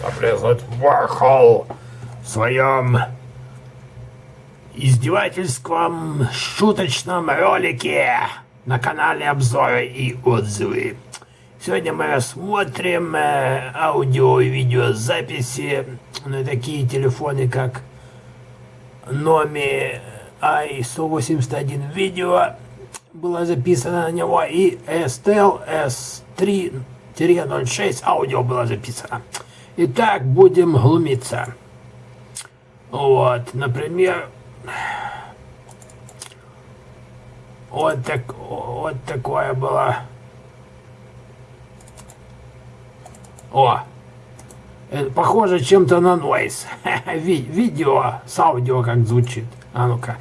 Привет, Warhol в своем издевательском шуточном ролике на канале Обзоры и отзывы. Сегодня мы рассмотрим э, аудио и видеозаписи на такие телефоны, как Nomi i181 видео было записано на него и STL S3-06 аудио было записано. Итак, будем глумиться. Вот, например, вот, так, вот такое было. О, это похоже чем-то на нойс. Ви видео с аудио как звучит. А ну-ка.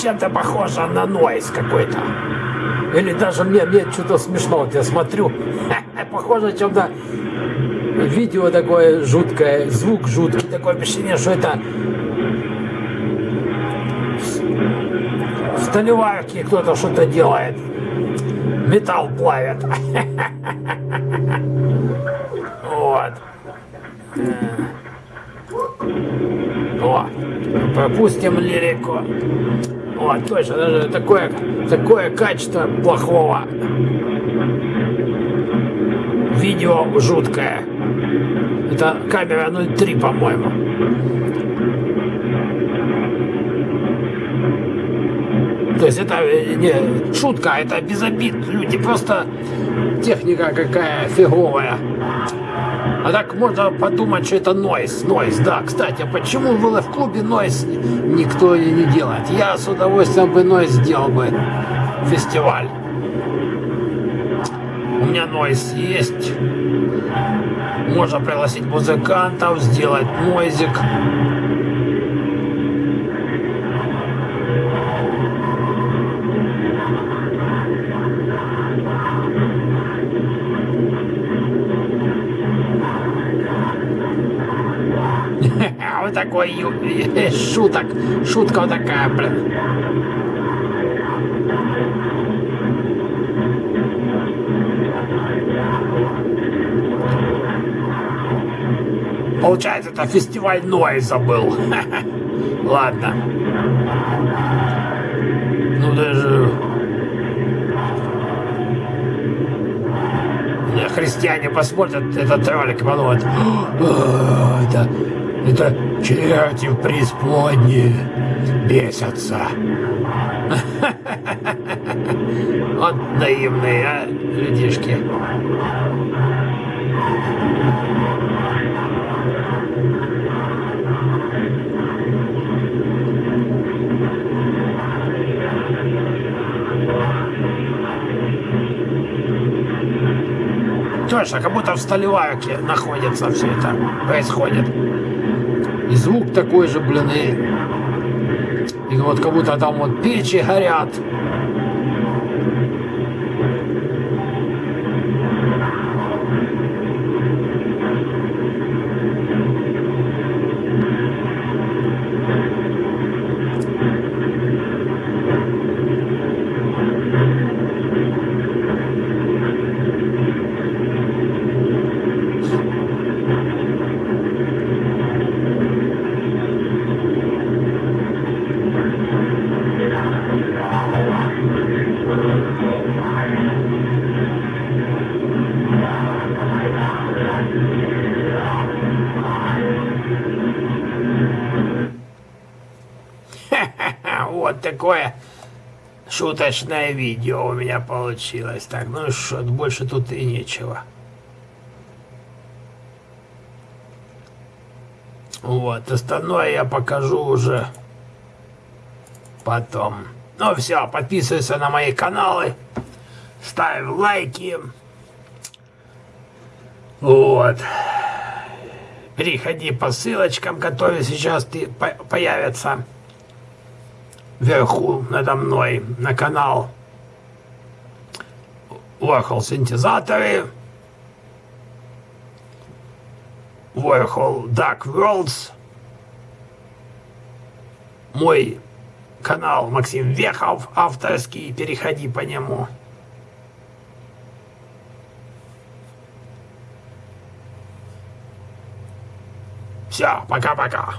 Чем-то похоже на нойс какой-то. Или даже мне, мне что-то смешно, вот я смотрю, похоже чем-то видео такое жуткое, звук жуткий, такое ощущение, что это в столеварке кто-то что-то делает, металл плавит. Вот. О, пропустим лирику. Вот, точно, даже такое, такое качество плохого. Видео жуткое. Это камера 0.3, по-моему. То есть это э, не шутка, это без обид. Люди просто техника какая фиговая. А так можно подумать, что это нойс. Нойс, да. Кстати, а почему было в клубе нойс никто не делает? Я с удовольствием бы нойс сделал бы фестиваль. У меня нойс есть. Можно пригласить музыкантов, сделать нойзик. Вот такой шуток. Шутка вот такая, блин. Получается, это фестиваль Нойза был. Ладно. Ну даже... Христиане посмотрят этот ролик, подумают, это это черти в преисподней бесятся. Вот наивные, а, людишки. Точно, как будто в Столеварке находится все это, происходит. И звук такой же, блин, и, и вот как будто там вот печи горят. Такое шуточное видео у меня получилось. Так, ну что, больше тут и нечего. Вот, остальное я покажу уже потом. Ну все, подписывайся на мои каналы, ставь лайки. Вот. Переходи по ссылочкам, которые сейчас появятся вверху надо мной на канал Warhol синтезаторы, Warhol Dark Worlds, мой канал Максим Вехов, авторский, переходи по нему. Все, пока-пока.